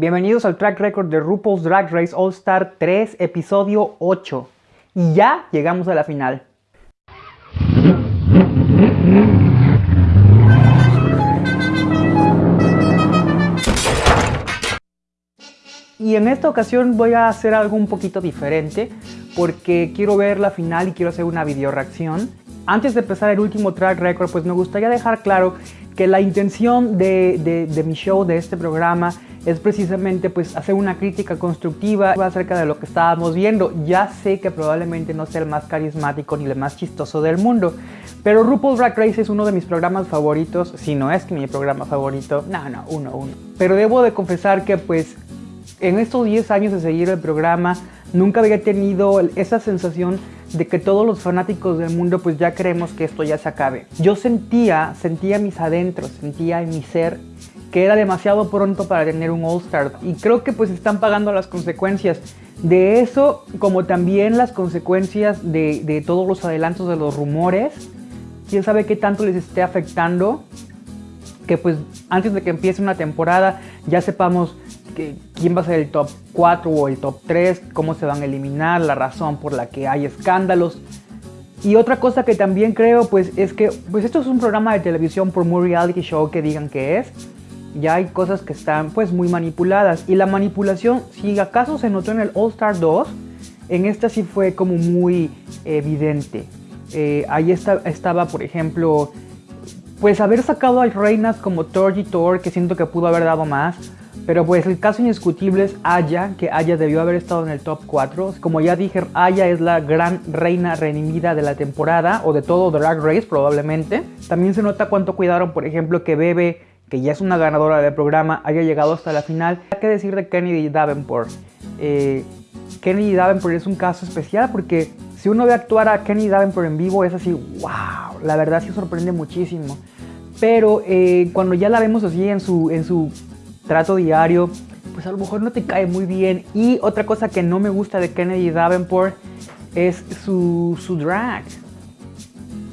Bienvenidos al track record de RuPaul's Drag Race All Star 3, episodio 8. Y ya llegamos a la final. Y en esta ocasión voy a hacer algo un poquito diferente porque quiero ver la final y quiero hacer una video reacción. Antes de empezar el último track record, pues me gustaría dejar claro que la intención de, de, mi show, de este programa, es precisamente pues hacer una crítica constructiva acerca de lo que estábamos viendo. Ya sé que probablemente no sea el más carismático ni el más chistoso del mundo, pero RuPaul's Drag Race es uno de mis programas favoritos, si no es que mi programa favorito, no, no, uno, uno. Pero debo de confesar que pues en estos 10 años de seguir el programa, nunca había tenido esa sensación de que todos los fanáticos del mundo pues ya queremos que esto ya se acabe. Yo sentía, sentía mis adentros, sentía en mi ser que era demasiado pronto para tener un All Star y creo que pues están pagando las consecuencias de eso como también las consecuencias de, de todos los adelantos de los rumores. Quién sabe qué tanto les esté afectando que pues antes de que empiece una temporada ya sepamos quién va a ser el top 4 o el top 3, cómo se van a eliminar, la razón por la que hay escándalos. Y otra cosa que también creo pues es que pues esto es un programa de televisión por muy reality show que digan que es. Ya hay cosas que están pues muy manipuladas y la manipulación si acaso se notó en el All Star 2, en esta sí fue como muy evidente. Eh, ahí estaba por ejemplo pues haber sacado a reinas como Torgy Thor que siento que pudo haber dado más pero pues el caso indiscutible es Aya, que Aya debió haber estado en el top 4. Como ya dije, Aya es la gran reina redimida de la temporada, o de todo Drag Race probablemente. También se nota cuánto cuidaron, por ejemplo, que Bebe, que ya es una ganadora del programa, haya llegado hasta la final. Hay que decir de Kennedy Davenport. Eh, Kennedy Davenport es un caso especial porque si uno ve actuar a Kennedy Davenport en vivo es así, wow, la verdad sí sorprende muchísimo. Pero eh, cuando ya la vemos así en su, en su trato diario, pues a lo mejor no te cae muy bien. Y otra cosa que no me gusta de Kennedy Davenport es su, su drag.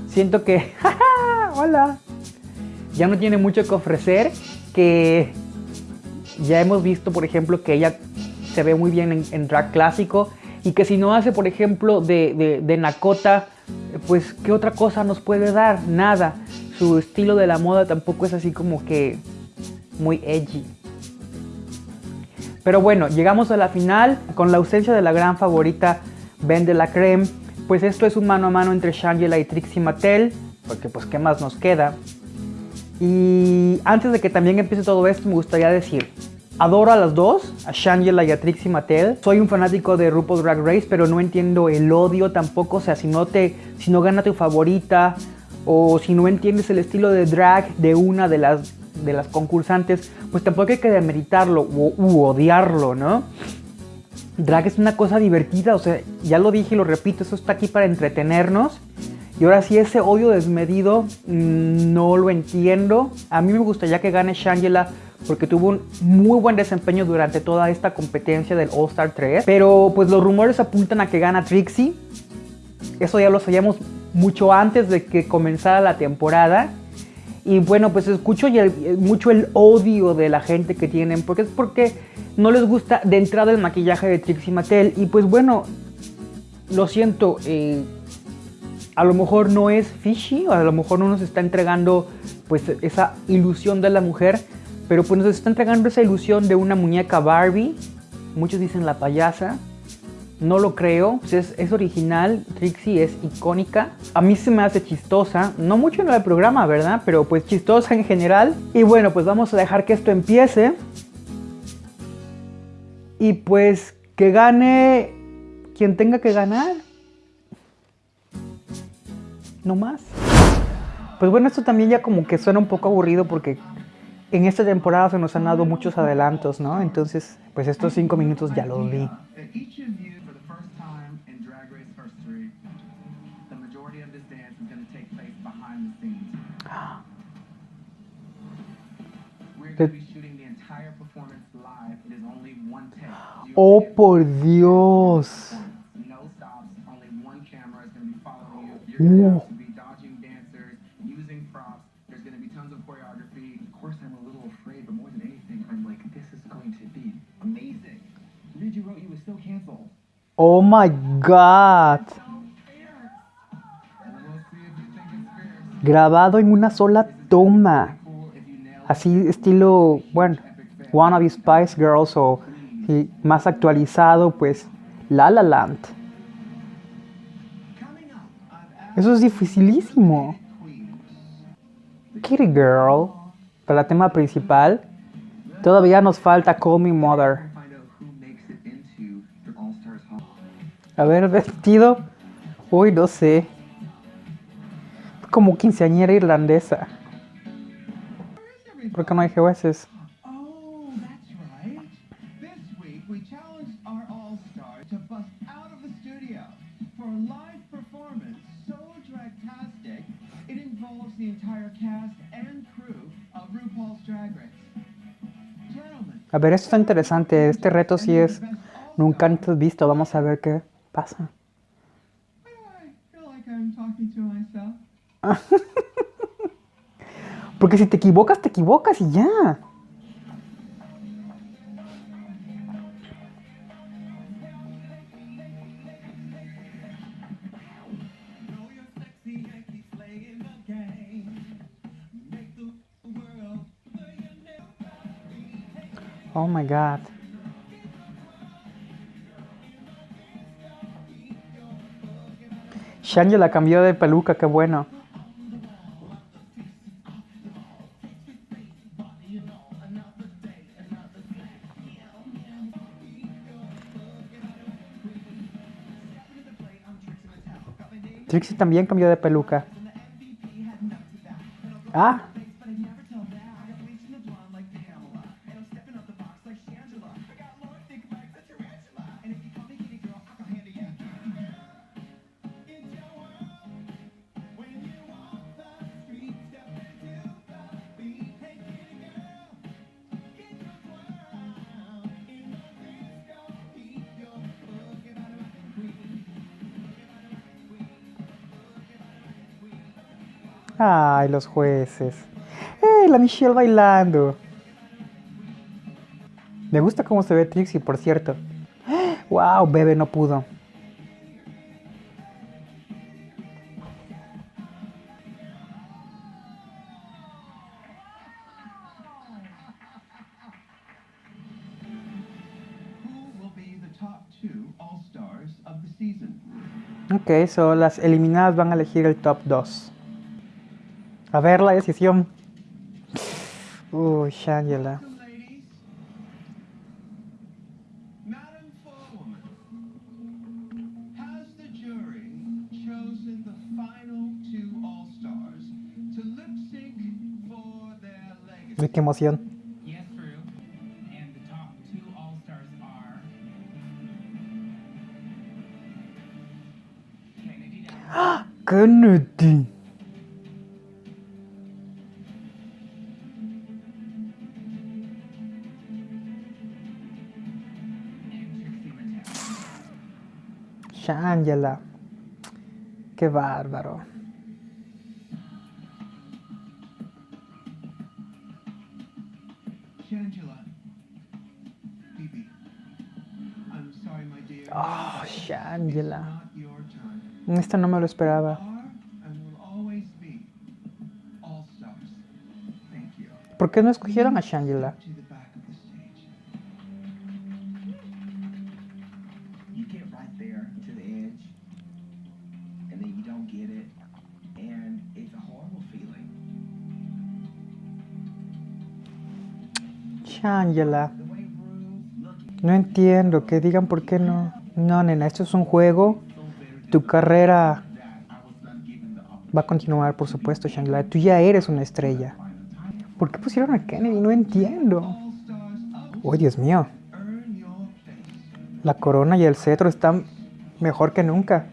Siento que, hola, ya no tiene mucho que ofrecer, que ya hemos visto, por ejemplo, que ella se ve muy bien en, drag clásico y que si no hace, por ejemplo, de, de, de Nakota, pues ¿qué otra cosa nos puede dar? Nada. Su estilo de la moda tampoco es así como que muy edgy. Pero bueno, llegamos a la final con la ausencia de la gran favorita Ben de la Creme. Pues esto es un mano a mano entre Shangela y Trixie Mattel, porque pues qué más nos queda. Y antes de que también empiece todo esto, me gustaría decir, adoro a las dos, a Shangela y a Trixie Mattel. Soy un fanático de RuPaul's Drag Race, pero no entiendo el odio tampoco. O sea, si no, te, si no gana tu favorita o si no entiendes el estilo de drag de una de las de las concursantes, pues tampoco hay que demeritarlo u, odiarlo, ¿no? Drag es una cosa divertida, o sea, ya lo dije y lo repito, eso está aquí para entretenernos. Y ahora sí, ese odio desmedido mm, no lo entiendo. A mí me gustaría que gane Shangela porque tuvo un muy buen desempeño durante toda esta competencia del All Star 3. Pero pues los rumores apuntan a que gana Trixie. Eso ya lo sabíamos mucho antes de que comenzara la temporada. Y bueno, pues escucho mucho el odio de la gente que tienen, porque es porque no les gusta de entrada el maquillaje de Trixie Mattel. Y pues bueno, lo siento, eh, a lo mejor no es fishy, a lo mejor no nos está entregando pues esa ilusión de la mujer, pero pues nos está entregando esa ilusión de una muñeca Barbie. Muchos dicen la payasa, no lo creo, pues es, original, Trixie es icónica. A mí se me hace chistosa, no mucho en el programa, ¿verdad? Pero pues chistosa en general. Y bueno, pues vamos a dejar que esto empiece. Y pues que gane quien tenga que ganar. No más. Pues bueno, esto también ya como que suena un poco aburrido porque en esta temporada se nos han dado muchos adelantos, ¿no? Entonces, pues estos cinco minutos ya los vi. You was still canceled. Oh my god. We'll see if you think it's fair. Grabado en una sola toma. Así estilo, bueno, Wannabe Spice Girls o más actualizado, pues La La Land. Eso es dificilísimo. Kitty Girl, para tema principal. Todavía nos falta Call Me Mother. A ver, vestido. Uy, no sé. Como quinceañera irlandesa. ¿Por qué no hay jueces? Oh, that's right. This week we challenged our All Stars to bust out of the studio for a live performance so dragtastic it involves the entire cast and crew of RuPaul's Drag Race. Gentlemen, A ver, esto está interesante. Este reto sí es nunca antes visto. Vamos a ver qué pasa. Porque si te equivocas, te equivocas y ya. Oh my god. Shangela la cambió de peluca, qué bueno. Trixie también cambió de peluca. Ah, ay, los jueces. ¡Eh, la Michelle bailando! Me gusta cómo se ve Trixie, por cierto. ¡Wow! Bebe no pudo. Ok, so las eliminadas van a elegir el top 2. A ver la decisión. Uy, Shangela. The ladies, Madam Shangela. Qué bárbaro. Oh, Shangela. Esta no me lo esperaba. ¿Por qué no escogieron a Shangela? Looked No entiendo, que digan por qué no. No, nena, esto es un juego. Tu carrera va a continuar, por supuesto, Shangela. Tú ya eres una estrella. ¿Por qué pusieron a Kennedy? No entiendo. Oh, Dios mío. La corona y el cetro están mejor que nunca.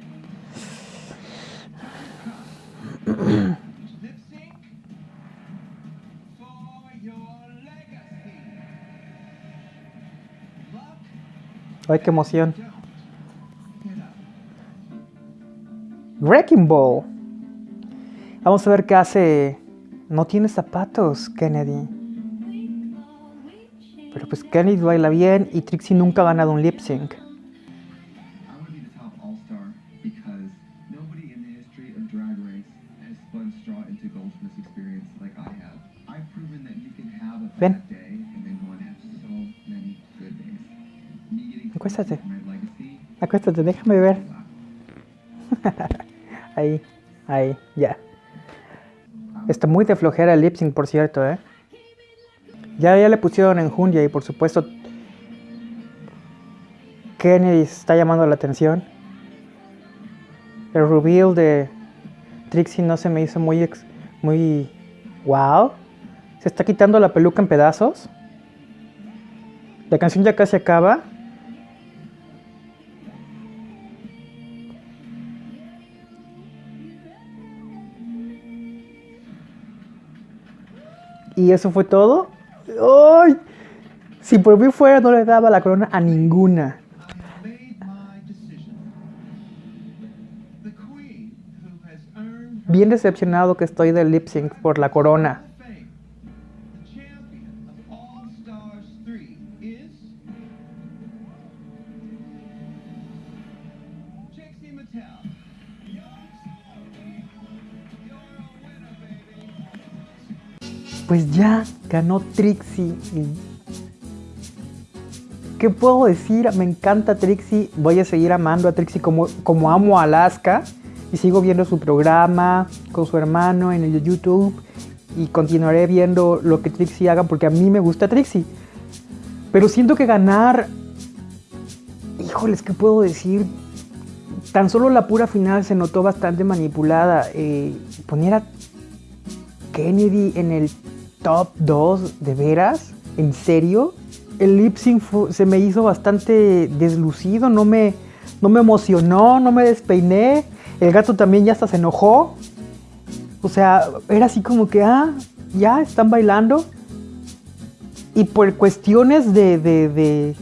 Ay, qué emoción. Wrecking Ball. Vamos a ver qué hace. No tiene zapatos, Kennedy. Pero pues Kennedy baila bien y Trixie nunca ha ganado un lip sync. Ven. Acuéstate. Acuéstate, déjame ver. Ahí, ahí, ya. Está muy de flojera el lip sync, por cierto, ¿eh? Ya, ya le pusieron enjundia y por supuesto Kennedy está llamando la atención. El reveal de Trixie no se me hizo muy, ex- muy wow. Se está quitando la peluca en pedazos. La canción ya casi acaba. Y eso fue todo. ¡Ay! Si por mí fuera, no le daba la corona a ninguna. Bien decepcionado que estoy del lip sync por la corona. Pues ya ganó Trixie. ¿Qué puedo decir? Me encanta Trixie. Voy a seguir amando a Trixie como, como amo a Alaska. Y sigo viendo su programa con su hermano en el YouTube. Y continuaré viendo lo que Trixie haga porque a mí me gusta Trixie. Pero siento que ganar... Híjoles, ¿qué puedo decir? Tan solo la pura final se notó bastante manipulada. Eh, poner a Kennedy en el top 2, ¿de veras? ¿En serio? El lip sync se me hizo bastante deslucido, no me, no me emocionó, no me despeiné. El gato también ya hasta se enojó. O sea, era así como que, ah, ya están bailando. Y por cuestiones de, de, de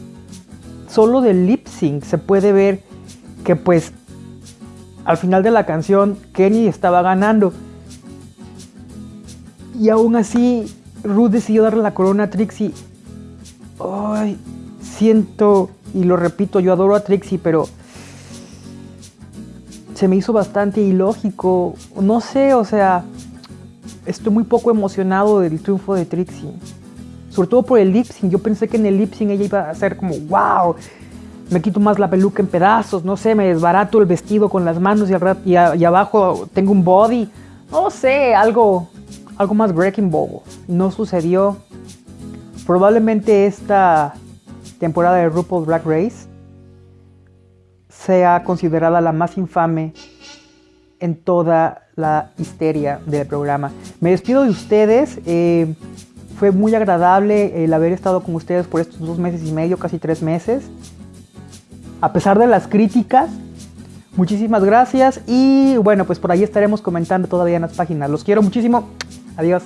solo del lip sync se puede ver que pues al final de la canción Kenny estaba ganando. Y aún así, Ruth decidió darle la corona a Trixie. Ay, siento, y lo repito, yo adoro a Trixie, pero se me hizo bastante ilógico. No sé, o sea, estoy muy poco emocionado del triunfo de Trixie. Sobre todo por el lip sync. Yo pensé que en el lip sync ella iba a ser como, wow, me quito más la peluca en pedazos, no sé, me desbarato el vestido con las manos y, y abajo tengo un body. No sé, algo, algo más Breaking Ball. No sucedió. Probablemente esta temporada de RuPaul Drag Race sea considerada la más infame en toda la histeria del programa. Me despido de ustedes. eh, fue muy agradable el haber estado con ustedes por estos dos meses y medio, casi tres meses. A pesar de las críticas, muchísimas gracias. Y bueno, pues por ahí estaremos comentando todavía en las páginas. Los quiero muchísimo. Adiós.